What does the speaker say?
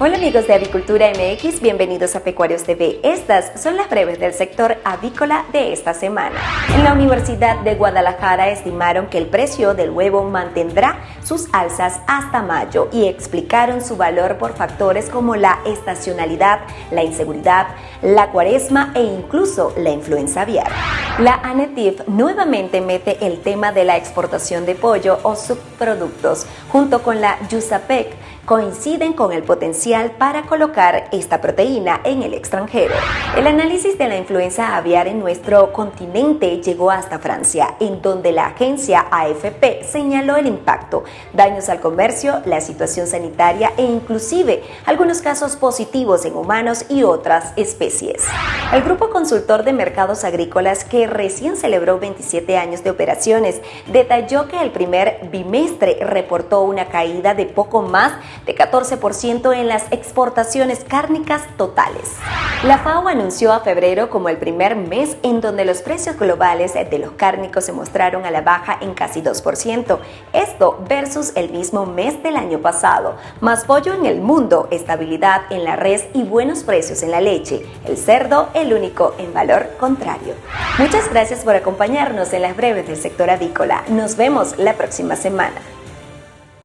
Hola amigos de Avicultura MX, bienvenidos a Pecuarios TV. Estas son las breves del sector avícola de esta semana. En la Universidad de Guadalajara estimaron que el precio del huevo mantendrá sus alzas hasta mayo y explicaron su valor por factores como la estacionalidad, la inseguridad, la cuaresma e incluso la influenza aviar. La ANETIF nuevamente mete el tema de la exportación de pollo o subproductos junto con la YUSAPEC coinciden con el potencial para colocar esta proteína en el extranjero. El análisis de la influenza aviar en nuestro continente llegó hasta Francia, en donde la agencia AFP señaló el impacto, daños al comercio, la situación sanitaria e inclusive algunos casos positivos en humanos y otras especies. El Grupo Consultor de Mercados Agrícolas, que recién celebró 27 años de operaciones, detalló que el primer bimestre reportó una caída de poco más de 14% en las exportaciones cárnicas totales. La FAO anunció a febrero como el primer mes en donde los precios globales de los cárnicos se mostraron a la baja en casi 2%, esto versus el mismo mes del año pasado. Más pollo en el mundo, estabilidad en la res y buenos precios en la leche. El cerdo, el único en valor contrario. Muchas gracias por acompañarnos en las breves del sector avícola. Nos vemos la próxima semana.